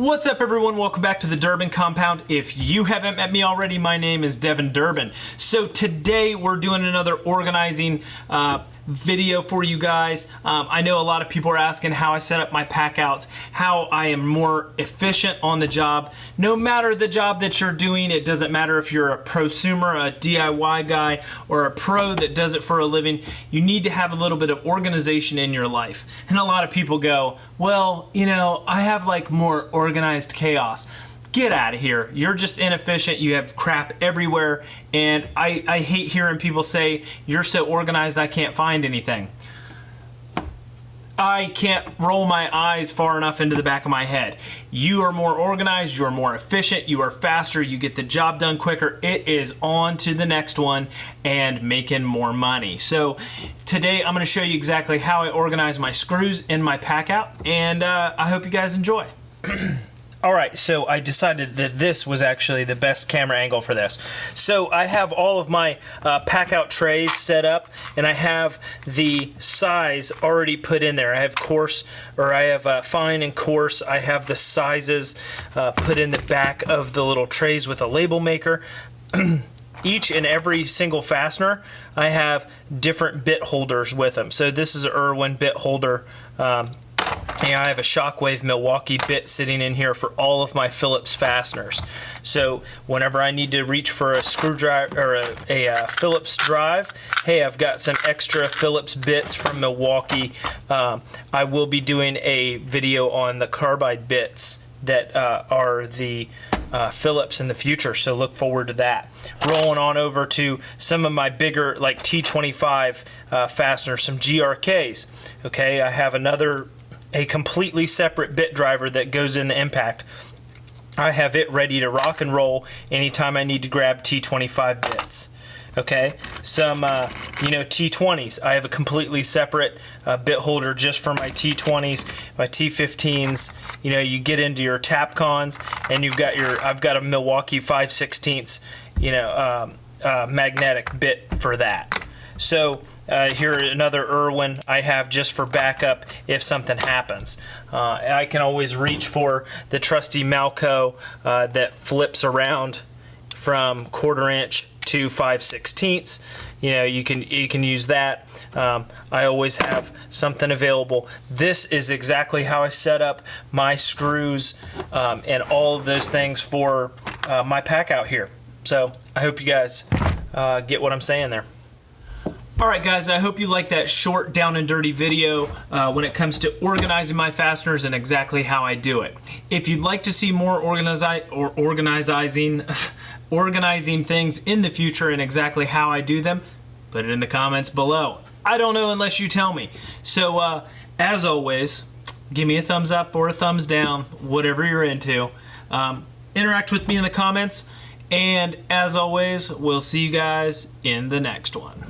What's up everyone? Welcome back to the Durbin Compound. If you haven't met me already, my name is Devin Durbin. So today we're doing another organizing uh, video for you guys. Um, I know a lot of people are asking how I set up my pack outs, how I am more efficient on the job. No matter the job that you're doing, it doesn't matter if you're a prosumer, a DIY guy, or a pro that does it for a living, you need to have a little bit of organization in your life. And a lot of people go, well, you know, I have like more organized chaos get out of here. You're just inefficient. You have crap everywhere. And I, I hate hearing people say, you're so organized I can't find anything. I can't roll my eyes far enough into the back of my head. You are more organized, you are more efficient, you are faster, you get the job done quicker. It is on to the next one and making more money. So today I'm going to show you exactly how I organize my screws in my pack out and uh, I hope you guys enjoy. Alright, so I decided that this was actually the best camera angle for this. So I have all of my uh, pack out trays set up and I have the size already put in there. I have coarse, or I have uh, fine and coarse. I have the sizes uh, put in the back of the little trays with a label maker. each and every single fastener, I have different bit holders with them. So this is an Irwin bit holder. Um, and I have a Shockwave Milwaukee bit sitting in here for all of my Phillips fasteners. So whenever I need to reach for a screwdriver or a, a, a uh, Phillips drive, hey, I've got some extra Phillips bits from Milwaukee. Um, I will be doing a video on the carbide bits that uh, are the uh, Phillips in the future, so look forward to that. Rolling on over to some of my bigger, like T25 uh, fasteners, some GRKs. Okay, I have another a completely separate bit driver that goes in the impact. I have it ready to rock and roll anytime I need to grab T25 bits. Okay, some uh, you know T20s. I have a completely separate uh, bit holder just for my T20s, my T15s. You know, you get into your Tapcons, and you've got your. I've got a Milwaukee 5 16 you know, um, uh, magnetic bit for that. So uh, here another Irwin I have just for backup if something happens. Uh, I can always reach for the trusty Malco uh, that flips around from quarter inch to 5 sixteenths. You know, you can you can use that. Um, I always have something available. This is exactly how I set up my screws um, and all of those things for uh, my pack out here. So I hope you guys uh, get what I'm saying there. Alright guys, I hope you like that short down and dirty video uh, when it comes to organizing my fasteners and exactly how I do it. If you'd like to see more organizi or organizing, organizing things in the future and exactly how I do them, put it in the comments below. I don't know unless you tell me. So uh, as always, give me a thumbs up or a thumbs down, whatever you're into. Um, interact with me in the comments. And as always, we'll see you guys in the next one.